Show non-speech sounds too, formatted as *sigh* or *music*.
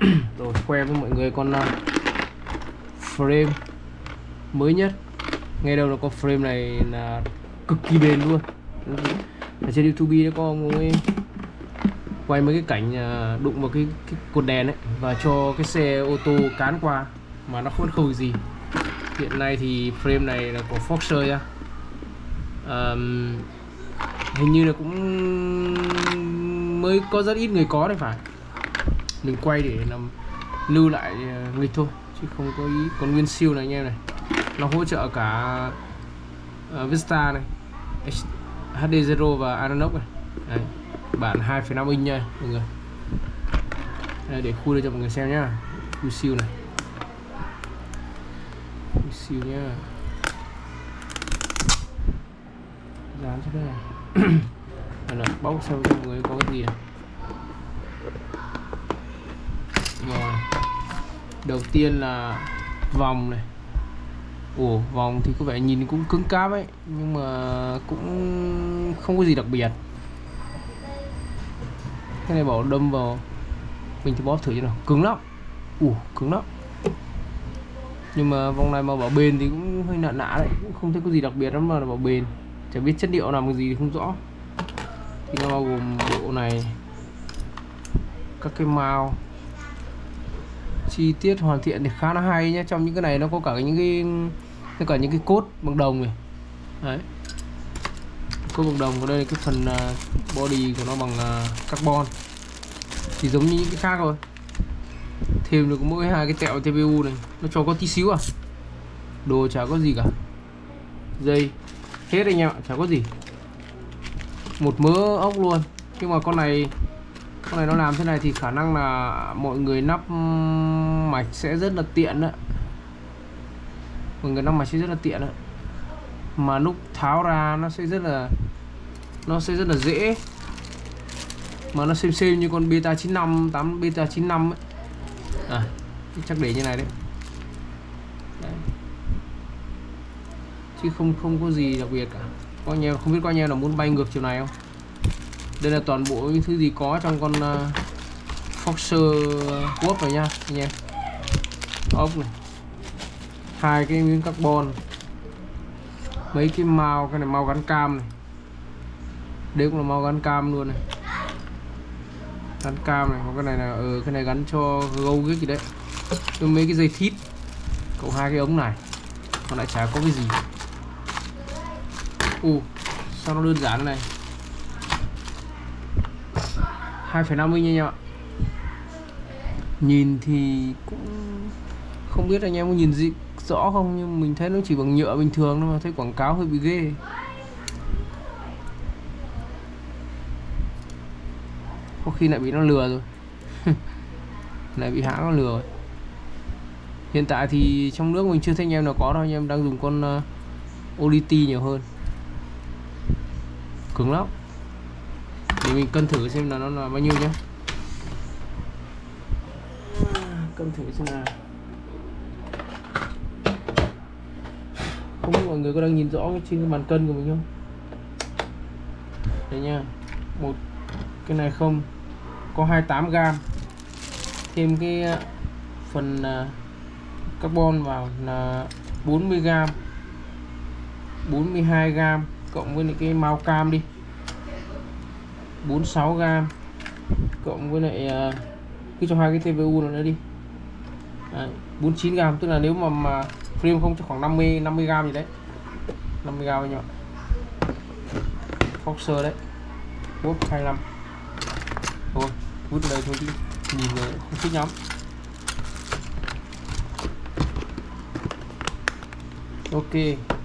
*coughs* rồi khoe với mọi người con uh, frame mới nhất. Ngay đầu nó có frame này là cực kỳ bền luôn. Ở trên youtube nó có ông ấy quay mấy cái cảnh à, đụng vào cái, cái cột đèn ấy và cho cái xe ô tô cán qua mà nó không khôi gì. Hiện nay thì frame này là của Foxer nha um, hình như là cũng mới có rất ít người có đấy phải mình quay để làm lưu lại ờ, nghịch thôi chứ không có ý còn nguyên siêu này anh em này. Nó hỗ trợ cả uh, Vista này HD0 và Anonox này. Đấy, bản 2,5 inch nha mọi người. Đây, để khui cho mọi người xem nhá. Khui siêu này. Khui siêu nhá. Dán cho cái này. *coughs* Là bóc xem mọi người có cái gì này rồi đầu tiên là vòng này. Ủa vòng thì có vẻ nhìn cũng cứng cáp ấy, nhưng mà cũng không có gì đặc biệt. Cái này bảo đâm vào, mình thì bóp thử cho nào. Cứng lắm. Ủa cứng lắm. Nhưng mà vòng này mà bảo bền thì cũng hơi nạ nạ đấy, cũng không thấy có gì đặc biệt lắm mà bảo bền. Chả biết chất liệu làm cái gì thì không rõ. Thì nó bao gồm bộ này, các cái mao chi tiết hoàn thiện thì khá là hay nhé trong những cái này nó có cả những cái tất cả những cái cốt bằng đồng này. Đấy. Cốt bằng đồng còn đây là cái phần à, body của nó bằng à, carbon. Thì giống như những cái khác rồi thêm được mỗi hai cái tẹo TPU này, nó cho có tí xíu à. Đồ chả có gì cả. Dây. Hết anh em ạ, chả có gì. Một mớ ốc luôn. Nhưng mà con này con này nó làm thế này thì khả năng là mọi người nắp mạch sẽ rất là tiện đấy. Mọi người nắp mạch sẽ rất là tiện đấy. Mà lúc tháo ra nó sẽ rất là, nó sẽ rất là dễ. Mà nó xem xem như con beta 95 8 beta 95 ấy. À chắc để như này đấy. đấy. Chứ không không có gì đặc biệt cả. Có nhiều không biết có nhiều là muốn bay ngược chiều này không? Đây là toàn bộ những thứ gì có trong con uh, Foxer Quốc này nha anh em. Ốc này. Hai cái miếng carbon. Mấy cái màu cái này màu gắn cam này. Đây cũng là màu gắn cam luôn này. Gắn cam này cái này là ở ừ, cái này gắn cho gâu cái gì đấy. Với mấy cái dây thít. Cộng hai cái ống này. Còn lại chả có cái gì. U sao nó đơn giản này? 2,5 inch nha ạ. Nhìn thì cũng không biết anh em có nhìn gì rõ không nhưng mình thấy nó chỉ bằng nhựa bình thường thôi mà thấy quảng cáo hơi bị ghê. Có khi lại bị nó lừa rồi. *laughs* Lại bị hãng nó lừa. Rồi hiện tại thì trong nước mình chưa thấy anh em nào có đâu anh em đang dùng con ờ, uh, ODT nhiều hơn. Cứng lắm để mình cân thử xem là nó là bao nhiêu nhé cân thử xem nào. Không biết mọi người có đang nhìn rõ trên cái bàn cân của mình không? Đây nha. Một, cái này không. Có 28 gram. Thêm cái ờ, phần ờ, carbon vào là 40 gram. 42 gram cộng với cái màu cam đi. 46 g cộng với lại à, cứ cho hai cái TPU nữa đi. Đấy, 49 g tức là nếu mà mà frame không cho khoảng 50 50 g gì đấy. 50 g anh ạ Foxer đấy bốt 25 thôi vứt đây thôi đi nhìn rồi không thích lắm. Ok.